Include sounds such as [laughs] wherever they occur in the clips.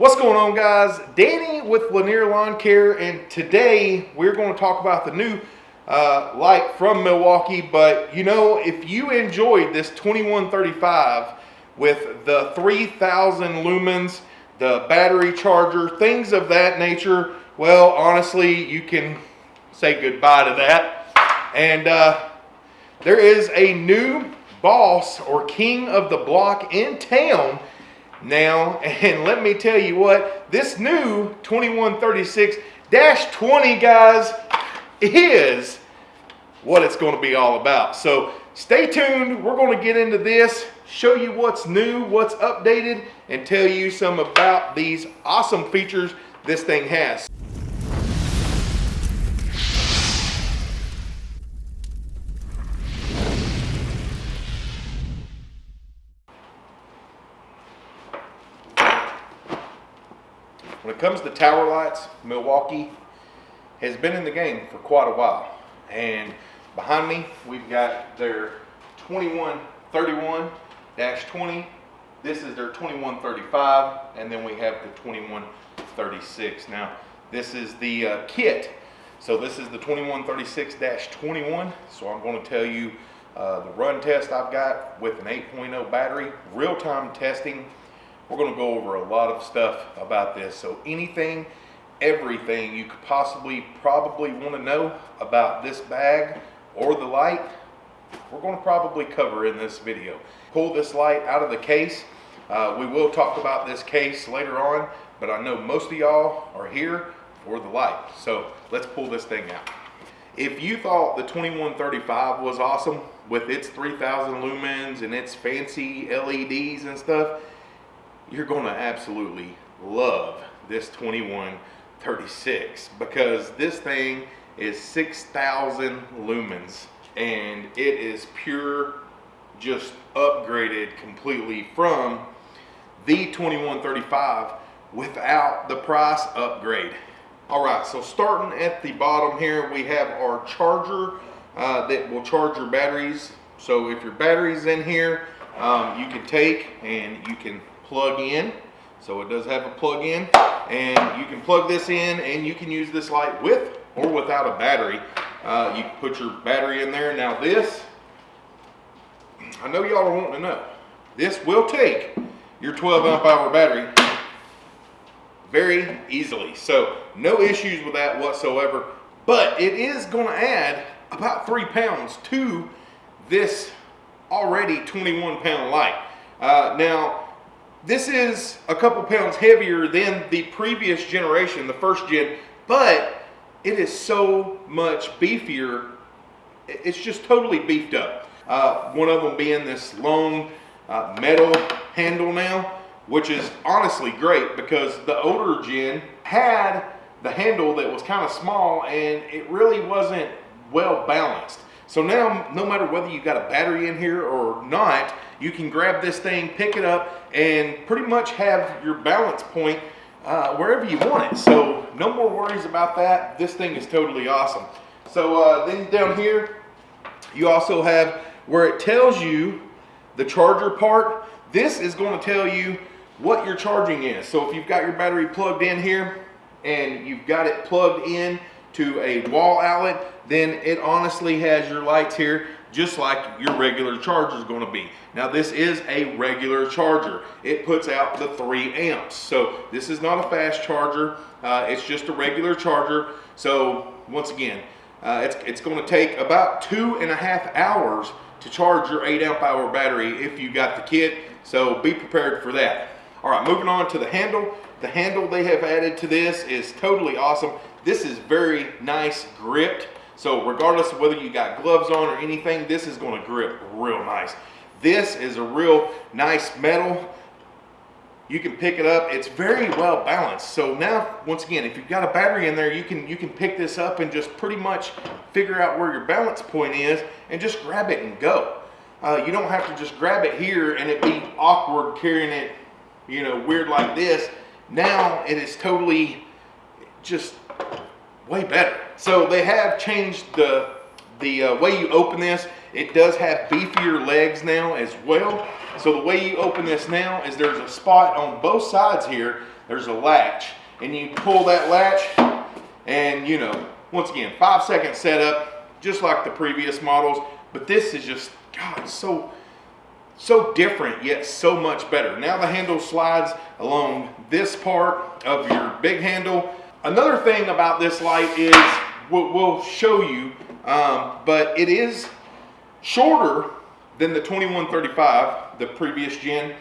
What's going on guys? Danny with Lanier Lawn Care and today we're going to talk about the new uh, light from Milwaukee but you know if you enjoyed this 2135 with the 3000 lumens, the battery charger, things of that nature, well honestly you can say goodbye to that and uh, there is a new boss or king of the block in town now. [laughs] And let me tell you what, this new 2136-20, guys, is what it's going to be all about. So stay tuned. We're going to get into this, show you what's new, what's updated, and tell you some about these awesome features this thing has. Tower lights, Milwaukee has been in the game for quite a while. And behind me, we've got their 2131-20. This is their 2135, and then we have the 2136. Now, this is the uh, kit. So this is the 2136-21. So I'm going to tell you uh, the run test I've got with an 8.0 battery, real-time testing we're going to go over a lot of stuff about this. So anything, everything you could possibly probably want to know about this bag or the light, we're going to probably cover in this video. Pull this light out of the case. Uh, we will talk about this case later on, but I know most of y'all are here for the light. So let's pull this thing out. If you thought the 2135 was awesome with its 3000 lumens and its fancy LEDs and stuff, you're going to absolutely love this 2136 because this thing is 6,000 lumens and it is pure just upgraded completely from the 2135 without the price upgrade. All right, so starting at the bottom here, we have our charger uh, that will charge your batteries. So if your battery's in here, um, you can take and you can plug in. So it does have a plug in and you can plug this in and you can use this light with or without a battery. Uh, you put your battery in there. Now this, I know y'all are wanting to know, this will take your 12 amp hour battery very easily. So no issues with that whatsoever, but it is gonna add about three pounds to this already 21 pound light. Uh, now, this is a couple pounds heavier than the previous generation, the first gen, but it is so much beefier. It's just totally beefed up. Uh, one of them being this long uh, metal handle now, which is honestly great because the older gen had the handle that was kind of small and it really wasn't well balanced. So now, no matter whether you got a battery in here or not, you can grab this thing, pick it up, and pretty much have your balance point uh, wherever you want it. So no more worries about that. This thing is totally awesome. So uh, then down here, you also have where it tells you the charger part. This is going to tell you what your charging is. So if you've got your battery plugged in here and you've got it plugged in to a wall outlet, then it honestly has your lights here just like your regular charger is going to be. Now this is a regular charger. It puts out the 3 amps. So this is not a fast charger. Uh, it's just a regular charger. So once again, uh, it's, it's going to take about two and a half hours to charge your 8 amp hour battery if you got the kit. So be prepared for that. All right, moving on to the handle. The handle they have added to this is totally awesome. This is very nice gripped. So regardless of whether you got gloves on or anything, this is gonna grip real nice. This is a real nice metal. You can pick it up. It's very well balanced. So now, once again, if you've got a battery in there, you can you can pick this up and just pretty much figure out where your balance point is and just grab it and go. Uh, you don't have to just grab it here and it be awkward carrying it, you know, weird like this. Now it is totally just way better. So they have changed the, the uh, way you open this. It does have beefier legs now as well. So the way you open this now is there's a spot on both sides here there's a latch and you pull that latch and you know, once again, five second setup, just like the previous models, but this is just, God, so, so different yet so much better. Now the handle slides along this part of your big handle. Another thing about this light is, we'll, we'll show you, um, but it is shorter than the 2135, the previous gen,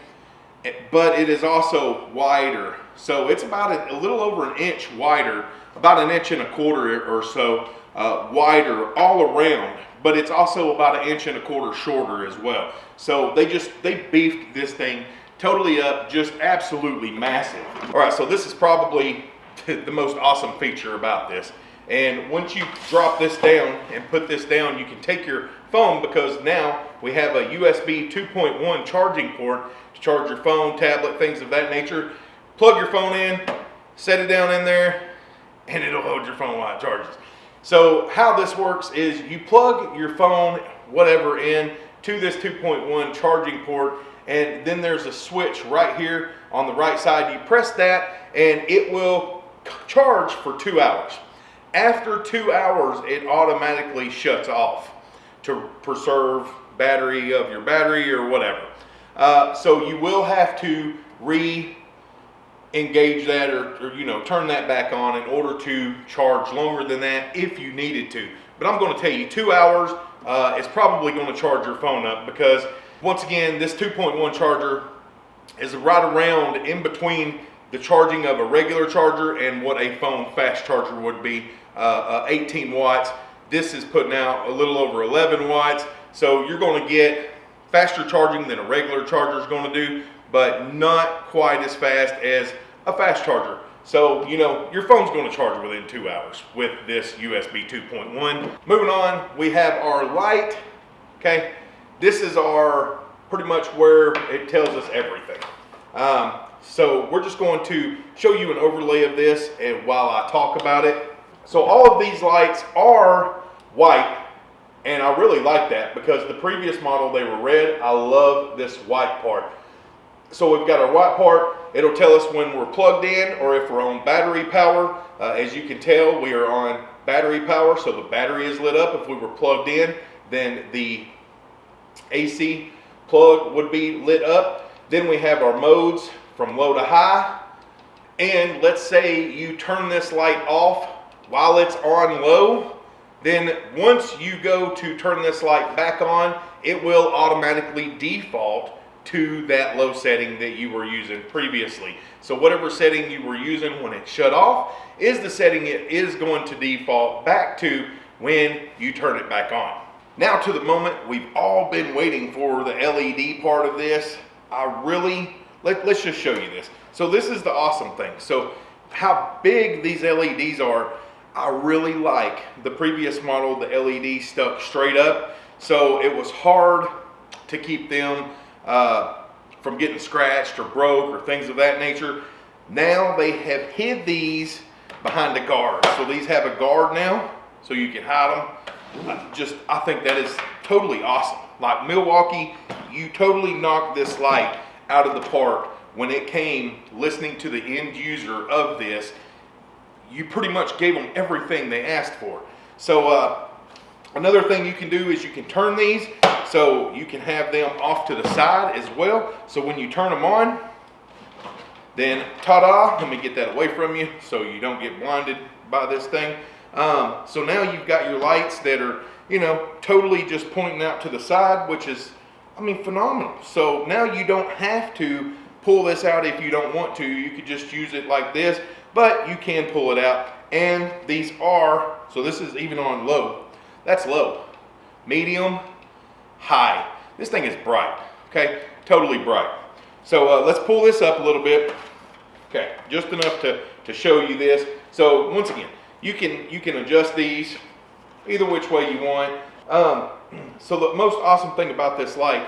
but it is also wider. So it's about a, a little over an inch wider, about an inch and a quarter or so uh, wider all around, but it's also about an inch and a quarter shorter as well. So they just, they beefed this thing totally up, just absolutely massive. All right, so this is probably [laughs] the most awesome feature about this. And once you drop this down and put this down, you can take your phone because now we have a USB 2.1 charging port to charge your phone, tablet, things of that nature. Plug your phone in, set it down in there, and it'll hold your phone while it charges. So how this works is you plug your phone, whatever, in to this 2.1 charging port, and then there's a switch right here on the right side. You press that, and it will charge for two hours. After two hours, it automatically shuts off to preserve battery of your battery or whatever. Uh, so you will have to re engage that or, or, you know turn that back on in order to charge longer than that if you needed to but i'm going to tell you two hours uh, is probably going to charge your phone up because once again this 2.1 charger is right around in between the charging of a regular charger and what a phone fast charger would be uh, uh, 18 watts. This is putting out a little over 11 watts. So you're going to get faster charging than a regular charger is going to do, but not quite as fast as a fast charger. So, you know, your phone's going to charge within two hours with this USB 2.1. Moving on, we have our light. Okay, this is our pretty much where it tells us everything. Um, so we're just going to show you an overlay of this and while I talk about it. So all of these lights are white and I really like that because the previous model they were red. I love this white part. So we've got our white part. It'll tell us when we're plugged in or if we're on battery power. Uh, as you can tell, we are on battery power, so the battery is lit up. If we were plugged in, then the AC plug would be lit up. Then we have our modes from low to high. And let's say you turn this light off while it's on low, then once you go to turn this light back on, it will automatically default to that low setting that you were using previously. So whatever setting you were using when it shut off is the setting it is going to default back to when you turn it back on. Now to the moment we've all been waiting for the LED part of this. I really, let, let's just show you this. So this is the awesome thing. So how big these LEDs are I really like the previous model, the LED stuck straight up. So it was hard to keep them uh, from getting scratched or broke or things of that nature. Now they have hid these behind a guard. So these have a guard now, so you can hide them. I just, I think that is totally awesome. Like Milwaukee, you totally knocked this light out of the park when it came listening to the end user of this you pretty much gave them everything they asked for. So uh, another thing you can do is you can turn these so you can have them off to the side as well. So when you turn them on, then ta-da, let me get that away from you so you don't get blinded by this thing. Um, so now you've got your lights that are, you know, totally just pointing out to the side, which is, I mean, phenomenal. So now you don't have to pull this out if you don't want to. You could just use it like this but you can pull it out. And these are, so this is even on low. That's low. Medium, high. This thing is bright, okay? Totally bright. So uh, let's pull this up a little bit. Okay, just enough to, to show you this. So once again, you can, you can adjust these either which way you want. Um, so the most awesome thing about this light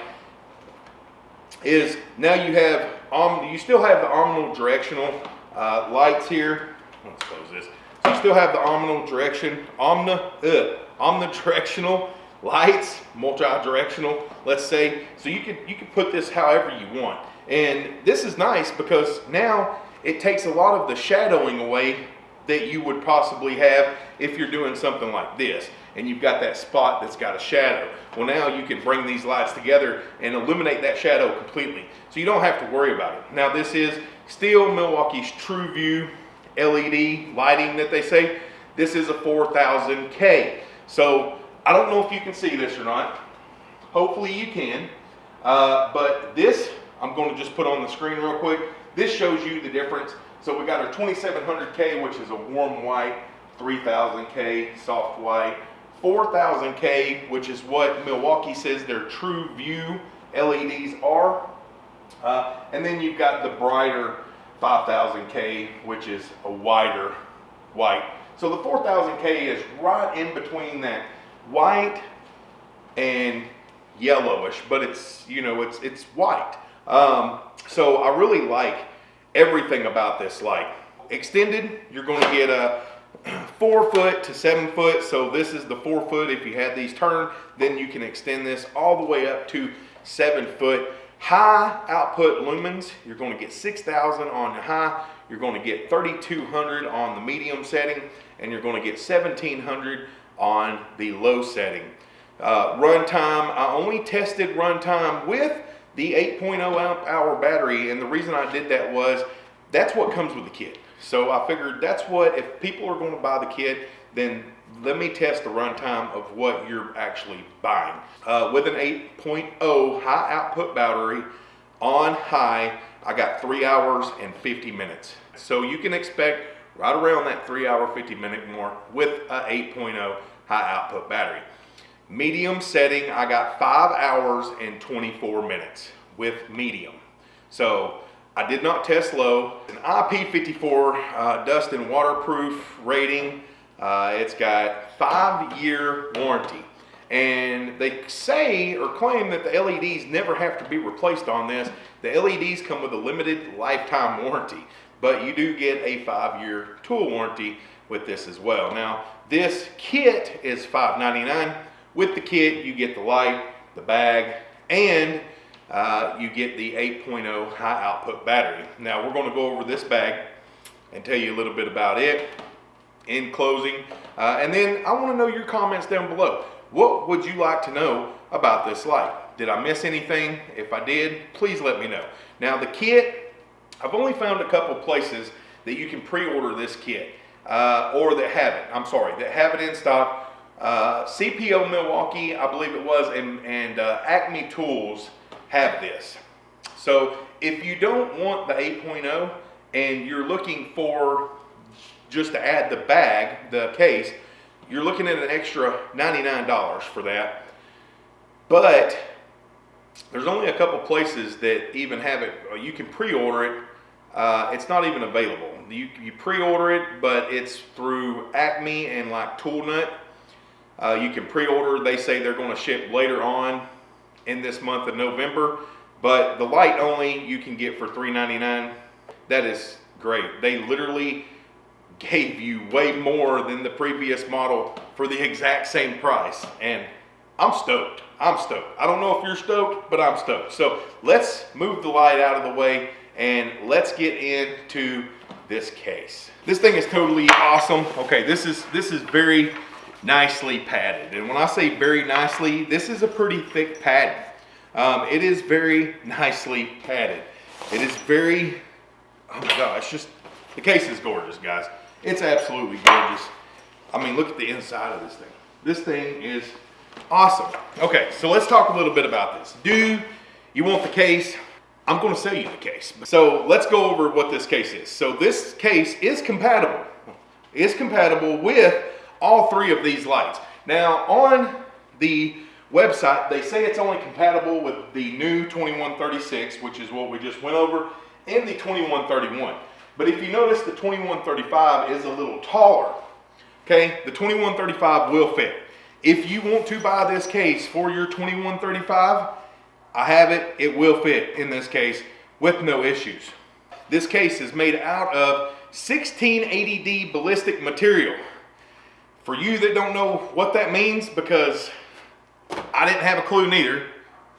is now you have, um, you still have the omnidirectional uh, lights here. Let's close this. So you still have the omnidirection, omni, uh, omnidirectional [laughs] lights, multi-directional, let's say. So you could you could put this however you want. And this is nice because now it takes a lot of the shadowing away that you would possibly have if you're doing something like this and you've got that spot that's got a shadow. Well now you can bring these lights together and eliminate that shadow completely. So you don't have to worry about it. Now this is still Milwaukee's TrueView LED lighting that they say. This is a 4000K. So I don't know if you can see this or not. Hopefully you can. Uh, but this, I'm going to just put on the screen real quick. This shows you the difference. So we got our 2700K, which is a warm white, 3000K soft white, 4000K, which is what Milwaukee says their true view LEDs are. Uh, and then you've got the brighter 5000K, which is a wider white. So the 4000K is right in between that white and yellowish, but it's, you know, it's, it's white. Um, so I really like everything about this light. Extended, you're going to get a [clears throat] four foot to seven foot. So this is the four foot. If you had these turned, then you can extend this all the way up to seven foot. High output lumens, you're going to get 6,000 on the high. You're going to get 3,200 on the medium setting, and you're going to get 1,700 on the low setting. Uh, runtime, I only tested runtime with the 8.0 amp hour battery, and the reason I did that was that's what comes with the kit. So I figured that's what, if people are going to buy the kit, then let me test the runtime of what you're actually buying. Uh, with an 8.0 high output battery on high, I got three hours and 50 minutes. So you can expect right around that three hour, 50 minute mark with a 8.0 high output battery. Medium setting, I got five hours and 24 minutes with medium. So I did not test low. An IP54 uh, dust and waterproof rating. Uh, it's got five year warranty. And they say or claim that the LEDs never have to be replaced on this. The LEDs come with a limited lifetime warranty, but you do get a five year tool warranty with this as well. Now, this kit is $5.99. With the kit, you get the light, the bag, and uh, you get the 8.0 high output battery. Now we're going to go over this bag and tell you a little bit about it in closing. Uh, and then I want to know your comments down below. What would you like to know about this light? Did I miss anything? If I did, please let me know. Now the kit, I've only found a couple places that you can pre-order this kit uh, or that have it, I'm sorry, that have it in stock. Uh, CPO Milwaukee, I believe it was, and, and uh, Acme Tools have this. So if you don't want the 8.0 and you're looking for just to add the bag, the case, you're looking at an extra $99 for that. But there's only a couple places that even have it, you can pre-order it. Uh, it's not even available. You, you pre-order it, but it's through Acme and like Tool Nut. Uh, you can pre-order, they say they're gonna ship later on in this month of November, but the light only you can get for $3.99. That is great. They literally gave you way more than the previous model for the exact same price. And I'm stoked. I'm stoked. I don't know if you're stoked, but I'm stoked. So let's move the light out of the way and let's get into this case. This thing is totally awesome. Okay, this is this is very nicely padded. And when I say very nicely, this is a pretty thick padding. Um, it is very nicely padded. It is very, oh my gosh, just, the case is gorgeous, guys. It's absolutely gorgeous. I mean, look at the inside of this thing. This thing is awesome. Okay, so let's talk a little bit about this. Do you want the case? I'm gonna sell you the case. So let's go over what this case is. So this case is compatible, is compatible with all three of these lights. Now on the website, they say it's only compatible with the new 2136, which is what we just went over, and the 2131. But if you notice, the 2135 is a little taller. Okay, the 2135 will fit. If you want to buy this case for your 2135, I have it, it will fit in this case with no issues. This case is made out of 1680D ballistic material. For you that don't know what that means, because I didn't have a clue neither,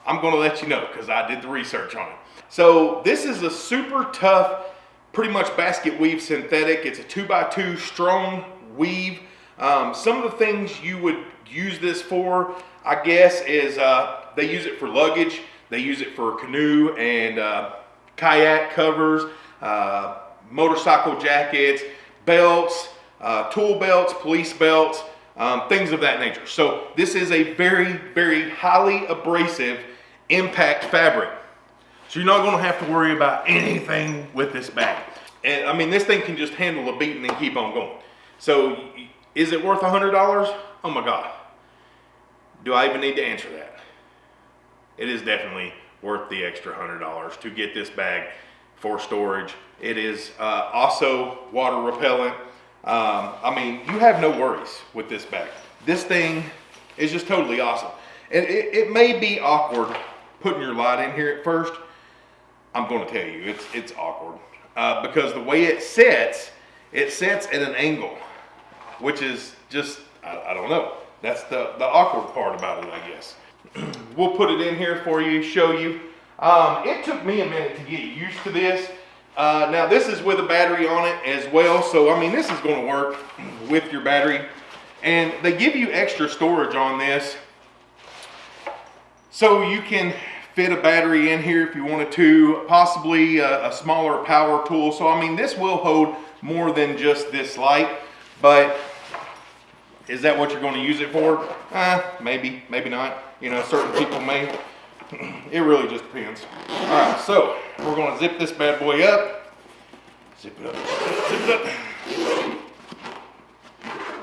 I'm gonna let you know because I did the research on it. So this is a super tough pretty much basket weave synthetic. It's a two by two strong weave. Um, some of the things you would use this for, I guess, is uh, they use it for luggage. They use it for canoe and uh, kayak covers, uh, motorcycle jackets, belts, uh, tool belts, police belts, um, things of that nature. So this is a very, very highly abrasive impact fabric. So you're not gonna have to worry about anything with this bag. And I mean, this thing can just handle a beating and keep on going. So is it worth a $100? Oh my God. Do I even need to answer that? It is definitely worth the extra $100 to get this bag for storage. It is uh, also water repellent. Um, I mean, you have no worries with this bag. This thing is just totally awesome. And it, it may be awkward putting your light in here at first. I'm going to tell you, it's, it's awkward. Uh, because the way it sits, it sits at an angle, which is just, I, I don't know. That's the, the awkward part about it, I guess. [clears throat] we'll put it in here for you, show you. Um, it took me a minute to get used to this. Uh, now this is with a battery on it as well. So, I mean, this is gonna work with your battery. And they give you extra storage on this. So you can fit a battery in here if you wanted to, possibly a, a smaller power tool. So, I mean, this will hold more than just this light, but is that what you're going to use it for? Uh, maybe, maybe not. You know, certain people may. It really just depends. All right, so we're going to zip this bad boy up. Zip it up, zip it up.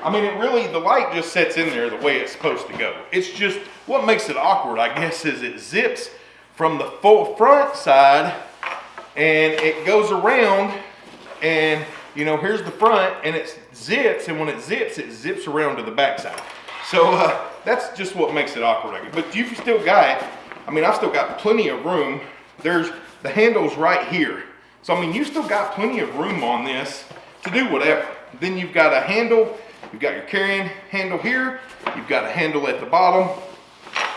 I mean, it really, the light just sets in there the way it's supposed to go. It's just, what makes it awkward, I guess, is it zips from the full front side and it goes around and you know, here's the front and it zips and when it zips, it zips around to the back side. So uh, that's just what makes it awkward. But you've still got, I mean, I've still got plenty of room. There's the handles right here. So, I mean, you still got plenty of room on this to do whatever. Then you've got a handle, you've got your carrying handle here, you've got a handle at the bottom,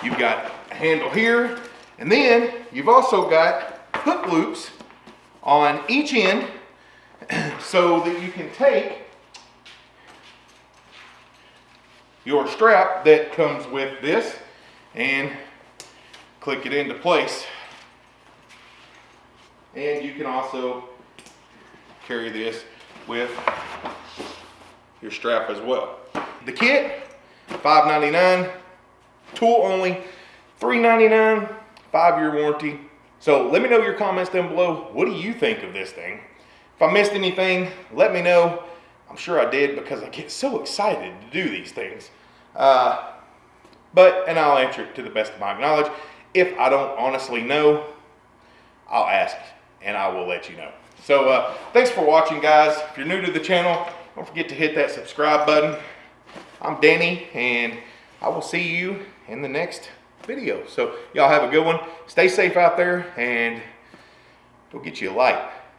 you've got a handle here, and then you've also got hook loops on each end [clears throat] so that you can take your strap that comes with this and click it into place. And you can also carry this with your strap as well. The kit, $5.99, tool only, $3.99, five-year warranty. So let me know your comments down below. What do you think of this thing? If I missed anything, let me know. I'm sure I did because I get so excited to do these things. Uh, but, and I'll answer it to the best of my knowledge. If I don't honestly know, I'll ask and I will let you know. So uh, thanks for watching guys. If you're new to the channel, don't forget to hit that subscribe button. I'm Danny and I will see you in the next video. So y'all have a good one. Stay safe out there and go get you a light.